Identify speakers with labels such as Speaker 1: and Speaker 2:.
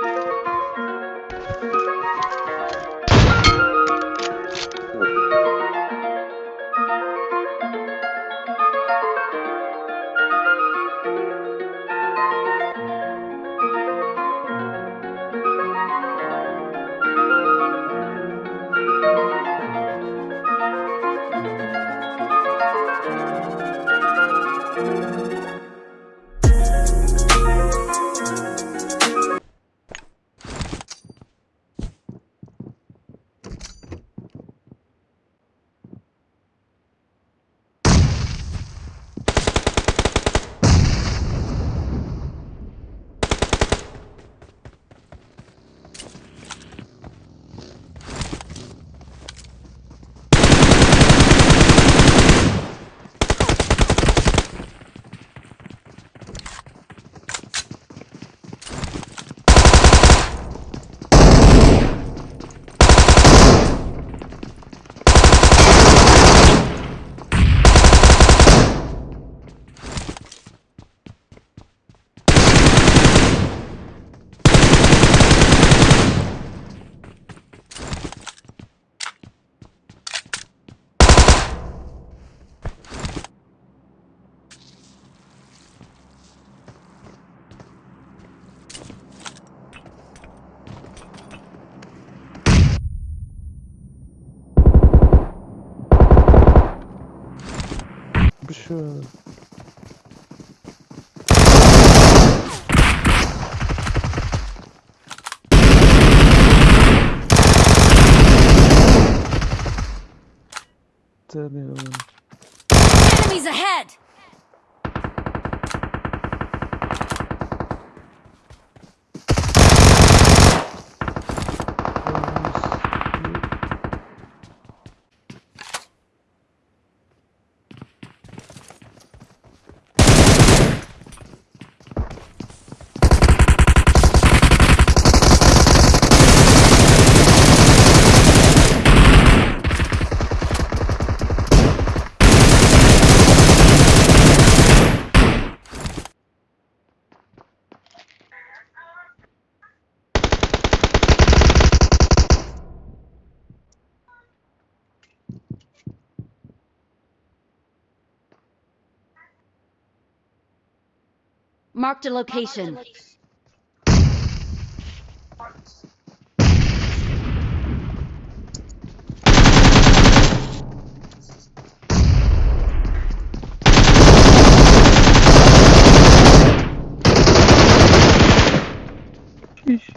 Speaker 1: Şu tanıyorum.
Speaker 2: Enemies ahead! Marked a location.
Speaker 1: Şiş.